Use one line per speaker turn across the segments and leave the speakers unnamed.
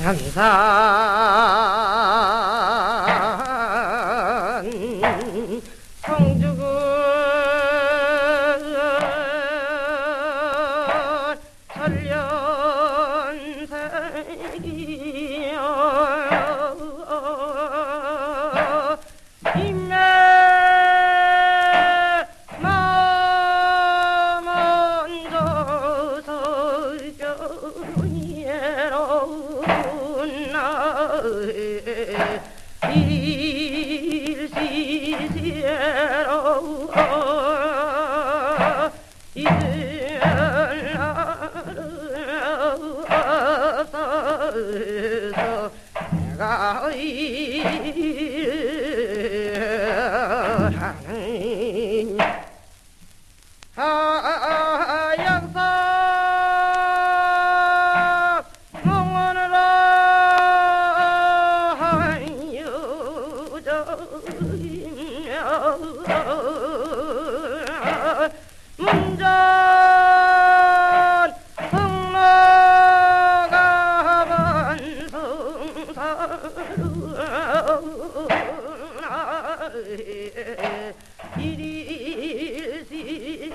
양산 성주군 설련세기 哎哎哎！你。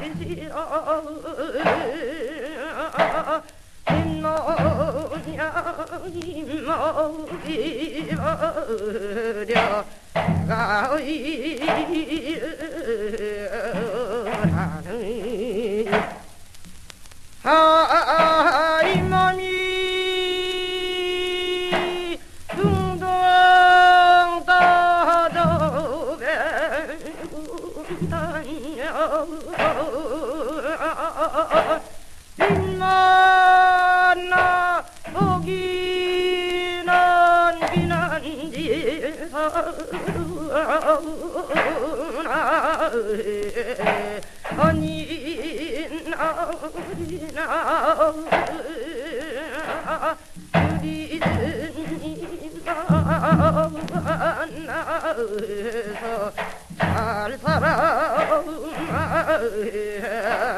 일일시시어 마이 마이 마려 가이 라는 아이 몸이 둥둥 떠도 뱀단여 인마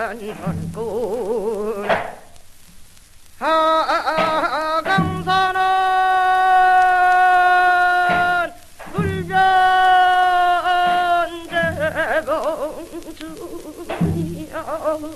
살아난 꼴 Oh,